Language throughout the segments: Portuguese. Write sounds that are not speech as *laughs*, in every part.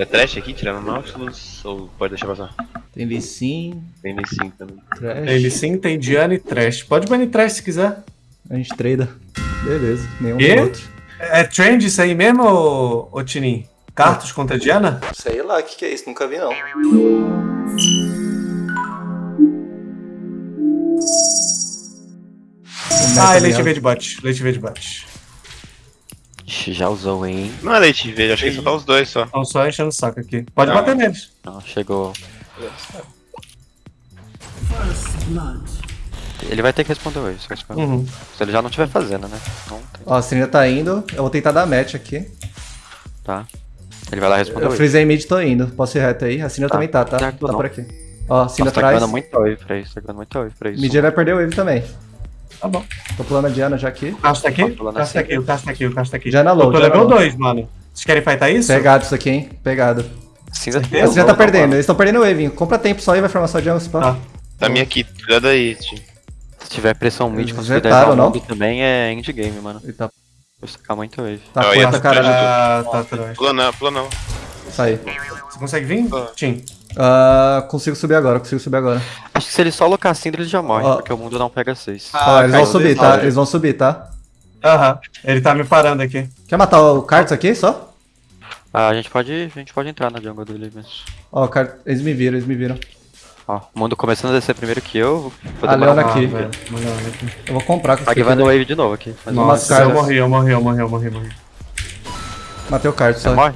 É trash aqui, tirando Nautilus? Ou pode deixar passar? Tem Lee Sin, Tem nem sim também. Trash. Tem ele sim, tem Diana e Trash. Pode banir Trash se quiser. A gente trada. Beleza, nenhum do outro. É trend isso aí mesmo, ô, ô Tinin? Cartos contra Diana? Sei lá, o que, que é isso? Nunca vi não. Ah, é leite V de bot. Leite V de já usou, hein? Não é leite verde, acho que só tá os dois só. Estão só enchendo o saco aqui. Pode Não. bater neles. Não, chegou. Ele vai ter que responder hoje, só responder. Uhum. Se ele já não estiver fazendo, né? Não tem, Ó, a Cinder tá indo. Eu vou tentar dar match aqui. tá? Ele vai lá responder Eu frisei mid, tô indo. Posso ir reto aí? A Cinder Tá. também tá, tá? Certo, Tá não. por aqui. Ó, Nossa, tá atrás. ganhando muito wave pra isso, tá ganhando muito wave pra isso. Mid vai perder o wave também. Tá bom. Tô pulando a Diana já aqui. O Castro tá aqui? Tá O pulando Castro tá aqui, o Castro tá aqui, o Castro tá aqui. Diana low, Eu tô Diana level low. 2, mano. Vocês querem fightar isso? Pegado isso aqui, hein? Pegado. Cinza A Cinder já tá perdendo. Eles estão perdendo o wave. Compra tempo só e vai formar só jungle spam. Tá. Tá minha aqui, cuidado aí, tio. Se tiver pressão mid, conseguir dar não? mob também é endgame, mano. Tá, Vou sacar muito wave. tá ia puta, caralho. Ah, tá atrás. Pula não, pula não. Sai. Você consegue vir? Tim. Ah, consigo subir agora, consigo subir agora. Que se ele só alocar Cinder, ele já morre, Ó. porque o mundo não pega 6. Ó, eles vão caiu subir, dois tá? Eles vão subir, tá? Aham. Ele tá me parando aqui. Quer matar o Karts aqui só? Ah, a gente pode, a gente pode entrar na jungle dele mesmo. Ó, o eles me viram, eles me viram. Ó, o mundo começando a descer primeiro que eu. Vou A demorar Leona um aqui. pouco. velho. Mano, aqui. Eu vou comprar com A esse vai no aqui. wave de novo aqui. Mas Nossa, cara. eu morri, eu morri, eu morri, eu morri, eu morri. Matei o Karts Você só. morre?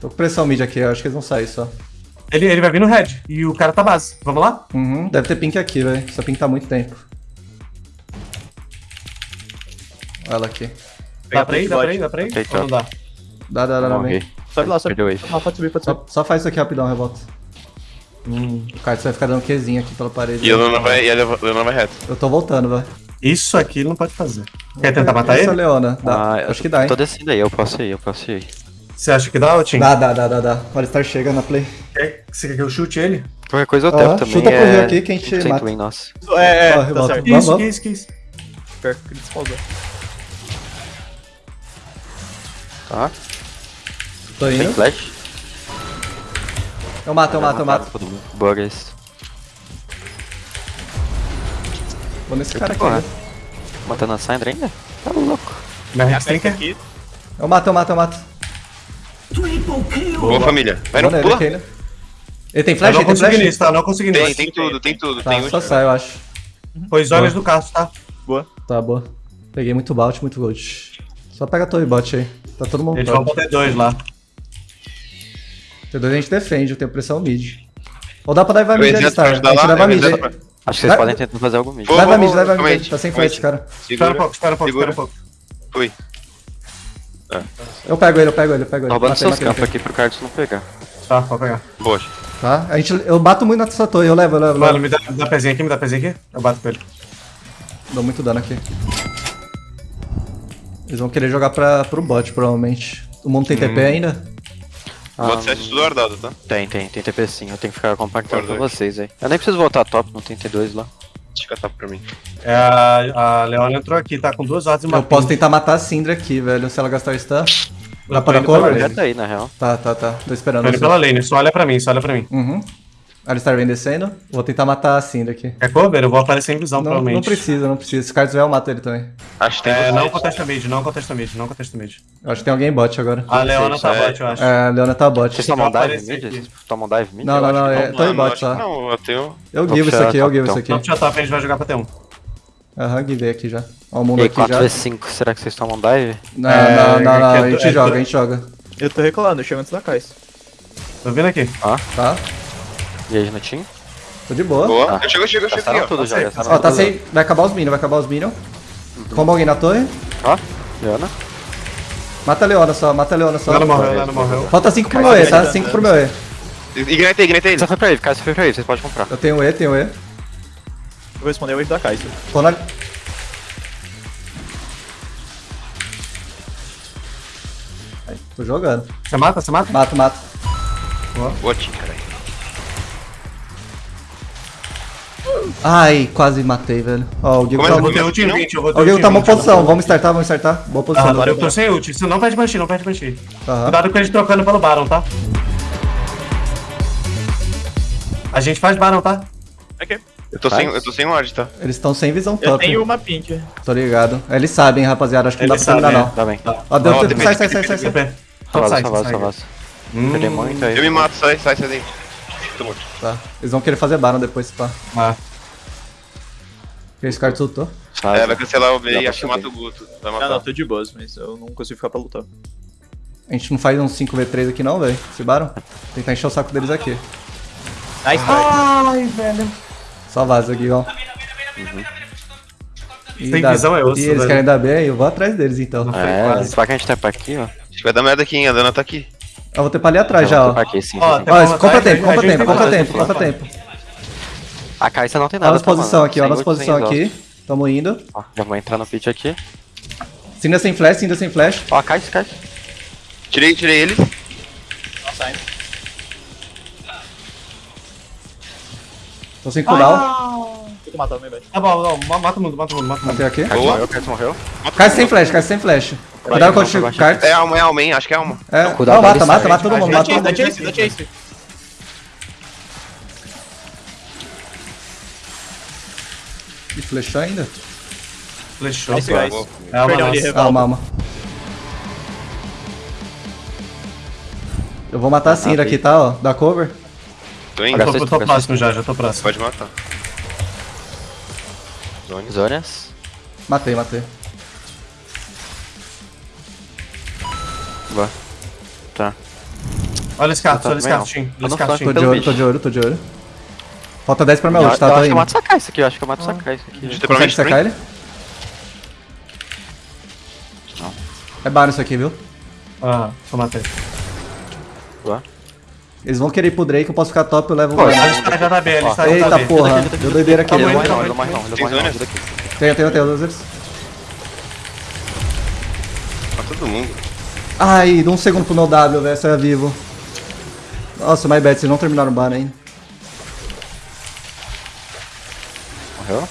Tô com pressão mid aqui, eu acho que eles vão sair só. Ele, ele vai vir no red. E o cara tá base. Vamos lá? Uhum, deve ter pink aqui, velho. Essa pink tá há muito tempo. Olha ela aqui. Dá pra ir? Dá pra ir? Dá pra ir? Ou não dá? Dá, dá, dá, dá, Morri. vem. Sobe lá, sobe. Ah, pode subir, pode subir. Só, só faz isso aqui rapidão, revolta. Hum. O Karts vai ficar dando Qzinho aqui pela parede. E a Leona vai, e a Leona vai reto. Eu tô voltando, velho. Isso aqui ele não pode fazer. Quer tentar matar Essa ele? Leona. Dá. Ah, acho que dá, hein? Tô descendo aí, eu posso ir, eu posso ir. Você acha que dá, ô Tim? Dá, dá, dá, dá, dá. O Alistar chega na play. Quer- Você quer que eu chute ele? Qualquer coisa eu tento também. chuta pro é... Rio aqui que a gente 100% mata. win, nossa. É, é, Ó, tá certo. Vamos, Isso, vamos. que isso, que isso. Pior que ele despausou. Tá? Tô Tem indo. flash? Eu mato, eu mato, eu mato. Todo mundo. Boa, guys. Vou nesse cara aqui. Né? Matando a Syndra ainda? Tá louco. Minha a Rex tem Pex que... aqui. Eu mato, eu mato, eu mato. Boa família. Vai no pula. aqui, né? Ele tem Eu flash? não Ele tem consegui flash? nisso, tá? Eu Não consegui Tem, nisso. tem tudo, tem tudo. Tá, tem só último. sai, eu acho. Foi olhos do Castro, tá? Boa. Tá, boa. Peguei muito balt, muito gold. Só pega a torre bot aí. Tá todo mundo Eles vão bot. bater dois lá. T2 a gente defende, eu tenho pressão mid. Ou dá pra dar Eu mid ia Alistar. A gente lá, leva eu mid aí. Acho que vocês Vai- podem tentar fazer algo mid. Leva mid, leva mid. Tá sem flash, cara. Espera um pouco, espera um pouco, espera um pouco. Fui. Eu pego ele, eu pego ele, eu pego ele. Tô roubando seus campos aqui pro Carlos não pegar. Tá, pode pegar. Boa. Tá? A gente, eu bato muito nessa torre, eu levo, eu levo, eu Mano, levo. me dá, me dá pezinho aqui, me dá pezinho aqui. Eu bato com ele. Dou muito dano aqui. Eles vão querer jogar pra, pro bot, provavelmente. O mundo tem TP ainda? Bota 7 tudo guardado, tá? Tem, tem, tem TP sim. Eu tenho que ficar compactando com Guardou vocês aí. Eu nem preciso voltar top, não tem T2 lá. Deixa eu catar pra mim. É, a, a Leona entrou aqui, tá com duas horas e uma Eu posso tentar matar a Syndra aqui, velho, se ela gastar o stun. Dá pra dar. Já tá aí, na real. Tá, tá, tá. Tô esperando. Tô indo pela lane, só olha pra mim, só olha pra mim. Uhum. Alistar vem descendo. Vou tentar matar a Syndra aqui. Quer cover? Eu vou aparecer em visão, Não, provavelmente. não precisa, não precisa. Se tiver, eu mato ele também. Acho que tem É, não contesta mid, não contesta mid, não contesta mid. Eu acho que tem alguém bot agora. A Leona tá é. bot, eu acho. É, a Leona tá bot. Vocês tomam dive mid? Vocês tomam dive mid? Não, não, não, é Toy acho bot só. Não, eu tenho. Eu give isso aqui, eu top, give isso então. aqui. Top top, a gente vai jogar pra T1. Aham, give aqui já. Ó o mundo E aqui já. 4v5, será que vocês tomam dive? Não, É, não, não, não, é a é gente é joga, a gente joga. Eu tô recolando, eu chego antes da Kais. Tô vindo aqui. Tá? E aí, no team? Tô de boa. Boa. Ah. Chegou, chegou, tudo já, Ó, tá tudo sem. Vai acabar os minions, vai acabar os minions. Comba alguém na torre. Ó, Leona. Mata a Leona só, mata a Leona só. Ela morreu, ela morreu. Falta 5 pro meu E, tá? 5 pro meu E. Ignitei, ignitei ele. Você foi pra ele, cara, você foi pra ele, vocês podem comprar. Eu tenho E, tenho E. Eu vou responder o wave da Kais. Tô na. Aí, Tô jogando. Você mata, você mata? Mato, mato. Boa, Tim, caralho. Ai, quase matei, velho. Ó, o Diego Começa tá Eu vou ter Não? ult em 20, eu vou ter Ó, O Diego tá uma 20. posição, vamos startar, vamos startar. Boa posição. Ah, Diego. eu tô sem ult, você não perde banshee, não perde banshee. Aham. Cuidado com eles trocando pelo Baron, tá? A gente faz Baron, tá? Ok. Eu tô, Faz. sem, eu tô sem ward, tá? Eles estão sem visão Eu top. tenho uma pink. Tô ligado. Eles sabem, rapaziada. Acho que não Eles dá pra terminar, não. Dá bem. Ó, deu tempo. Sai, sai, sai, sai. Perdi muito aí. Eu me mato, sai, sai, sai daí. Tô morto. Tá. Eles vão querer fazer Baron depois, pá. Ah. Porque esse cara tiltou. Sai, É, vai cancelar o B e acho que mata o Guto. Vai Não, matar. não, tô de boas, mas eu não consigo ficar pra lutar. A gente não faz um 5v3 aqui não, velho. Esse Baron. Tentar encher o saco deles aqui. Nice, Ai, velho. Só vaza aqui, ó. E Tem dá- visão, é osso, E eles velho. querem dar B, eu vou atrás deles, então. É, se que a gente tepa aqui, ó. Acho que vai dar merda aqui, hein? A Dana tá aqui. Eu vou ter pra ali atrás já, Eu vou ó. aqui, sim, Ó, sim, Ó, Vamos compra tempo, compra tempo, tem compra que tempo, compra tempo. A Caixa não tem nada. nossa tá, posição mano? aqui, Sem nossa posição aqui. Tamo indo. Ó, já vou entrar no pit aqui. Cinda sem flash, Cinda sem flash. Ó, Caixa, Caixa. Tirei, tirei eles. Nossa, ainda. Tô sem cooldown. Tem que matar o meu baixo. Tá bom, não, ma- mata o mundo, mata o mundo, mata o mundo. Matei aqui. Boa. morreu, Caixa morreu. Cai sem flash, cai sem flash. Cuidado com o kart. É alma, é alma, hein? Acho que é alma. É, cuidado não, mata, mata, mata todo mundo, Dá mata todo Dá mundo. chase, dá chase. E flechou ainda? Flechou. Nice, guys. É uma Perdão, ele nossa. Ah, revolta. mama. Eu vou matar a Cinda aqui, tá? Ó, dá cover. Tô indo. Eu tô, eu tô próximo já, já tô próximo. Pode matar. Zone. Zônias. Matei, matei. Boa. Tá. Olha esse carro, Tá olha esse carro, não. Tim. Tô. Tô de olho, tô de olho, tô de olho. Falta 10 pra minha Eu, ult, tá? eu Tô acho que eu mato sacar isso aqui, eu acho que eu mato sacar isso aqui. Tem Consegue sacar ele? É Baron isso aqui, viu? Ah, eu matei. Boa. Eles vão querer ir pro Drake, eu posso ficar top, eu levo o Pô, Baron. Ele está já tá bem, ele Eita tá bem. porra, deu doideira aqui. Ele não né? morre não, ele não morre não, ele não Tem morre não. ajuda aqui. Tenho, tenho, tenho, losers. Mata todo mundo. Ai, dá um segundo pro meu W, velho, você é vivo. Nossa, my bad, vocês não terminaram o Baron ainda. Morreu.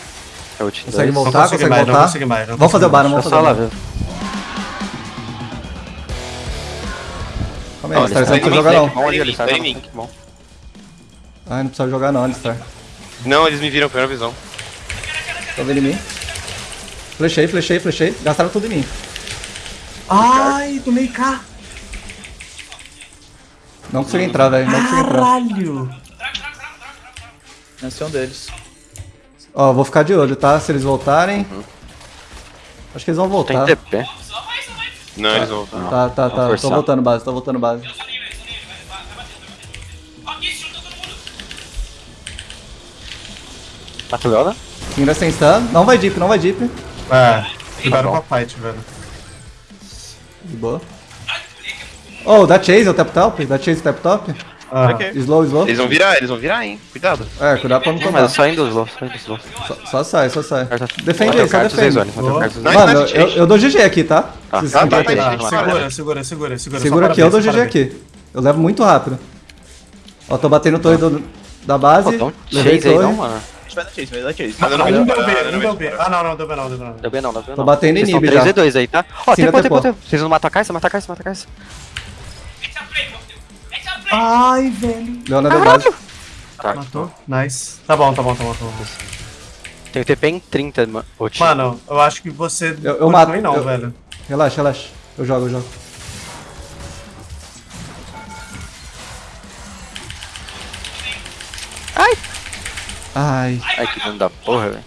É ult Consegue dois. voltar, Não consegui consegue mais, não consegui mais, não Vamos fazer o Baron, vamos fazer o Baron. Calma aí, Alistar, eles você não precisa jogar não. bom. Ai, não precisa jogar não, Alistar. Não, eles me viram, primeira visão. Tô vendo em mim. Flechei, flechei, flechei. Gastaram tudo em mim. Ai, tomei K. Não consegui entrar, velho. Não consegui entrar. Caralho. Esse é um deles. Ó, vou ficar de olho, tá? Se eles voltarem. Acho que eles vão Tem voltar. TP. Não, eles vão voltar. Tá, tá, tá. Tô voltando base, tô voltando base. Mata o Leona? Ainda sem stun. Não vai deep, não vai deep. É, cuidado bom. com a fight, velho. De boa. Oh, dá chase, o tap top? Dá chase, tap top? Ah, Ok. Slow, slow. Eles vão virar, eles vão virar, hein? Cuidado. É, cuidado pra não Não, mas tomar. eu só indo slow, só indo slow. Só, só sai, só sai. Defende aí, só defende. Não. Mano, eu, eu dou GG aqui, tá? Tá. Tá, tá, tá, tá, segura, segura, segura, segura. Segura aqui, eu dou GG aqui. Eu levo muito rápido. Ó, tô batendo o torre do- da base. Pô, um levei chase aí torre. não, mano. A gente vai dar chase, vai dar chase. Mas não Um vou deu B, um não deu B. Ah, não, não, deu B não, deu B não. Deu bem não, deu bem não. Tô batendo inib estão já. 3 e 2 aí, tá? Ó, tempo, tempo, tempo. Vocês não matam a caixa, mata a caixa, mata a caixa. Ai, velho. Deu base. Tá. Matou? Nice. Tá bom, tá bom, tá bom, tá bom. Tem o TP em 30, mano. Mano, eu acho que você... Eu- eu mato, não, eu- velho. Relaxa, relaxa. Eu jogo, eu jogo. Ai. Ai. Ai, que dano da porra, velho.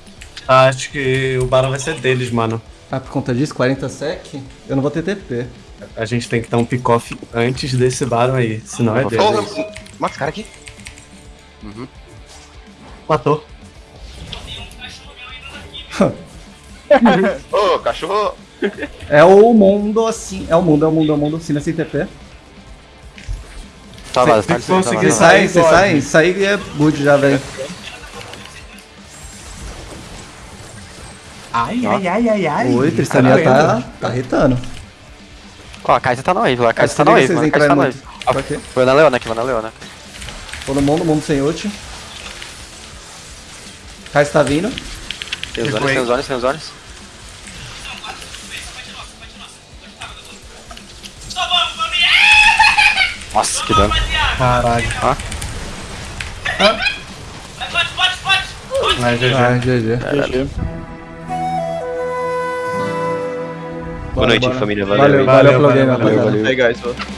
Acho que o Baron vai ser deles, mano. Ah, por conta disso, 40 sec? Eu não vou ter TP. A gente tem que dar um pick-off antes desse Baron aí, senão é deles. Ô, mata esse cara aqui. Matou. *laughs* Ô, cachorro. É o mundo assim. É o mundo, é o mundo, é o mundo. Sim, sem TP. Tá tem tá conseguir tá Vocês vazio. saem, sai, vocês pode. saem. Sair é good já, velho. Ai, ai, ai, ai, ai. Oi, Tristania tá, tá irritando. Ó, a Kai'Sa tá no wave lá, a Kai'Sa tá no wave, vocês mano. A Kai'Sa tá no wave. Ó, na Leona aqui, vai na Leona. Todo mundo, mundo sem ult. Kais tá vindo. Tem os zones, foi? tem os zones, tem os zones. Nossa, que dano. Caralho. Ah. Vai, GG. Vai, GG. GG. Boa noite, família. Valeu. Valeu, valeu Valeu, game, valeu, rapaziada. valeu. Aí, guys. Boa.